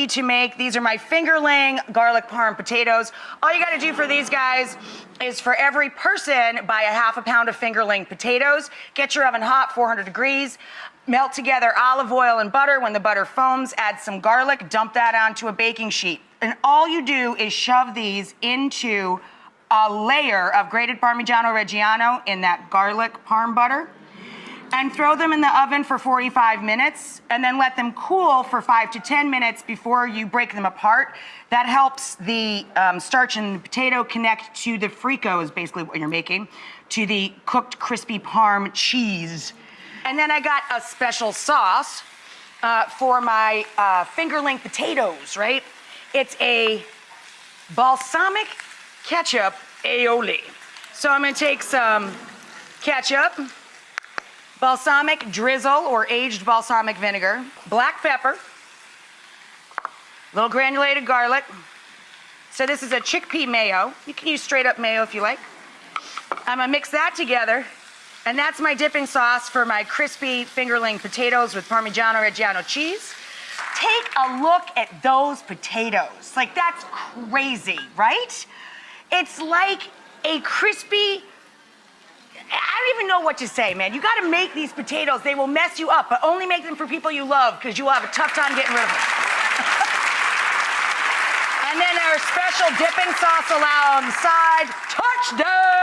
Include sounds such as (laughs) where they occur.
easy to make. These are my fingerling garlic parm potatoes. All you gotta do for these guys is for every person, buy a half a pound of fingerling potatoes, get your oven hot, 400 degrees, melt together olive oil and butter. When the butter foams, add some garlic, dump that onto a baking sheet. And all you do is shove these into a layer of grated Parmigiano Reggiano in that garlic parm butter and throw them in the oven for 45 minutes and then let them cool for five to 10 minutes before you break them apart. That helps the um, starch in the potato connect to the frico is basically what you're making, to the cooked crispy parm cheese. And then I got a special sauce uh, for my uh, fingerling potatoes, right? It's a balsamic ketchup aioli. So I'm gonna take some ketchup, balsamic drizzle or aged balsamic vinegar, black pepper, little granulated garlic. So this is a chickpea mayo. You can use straight up mayo if you like. I'm gonna mix that together and that's my dipping sauce for my crispy fingerling potatoes with Parmigiano Reggiano cheese. Take a look at those potatoes. Like that's crazy, right? It's like a crispy even know what to say, man. You gotta make these potatoes. They will mess you up, but only make them for people you love because you will have a tough time getting rid of them. (laughs) and then our special dipping sauce aioli on the side. Touchdown!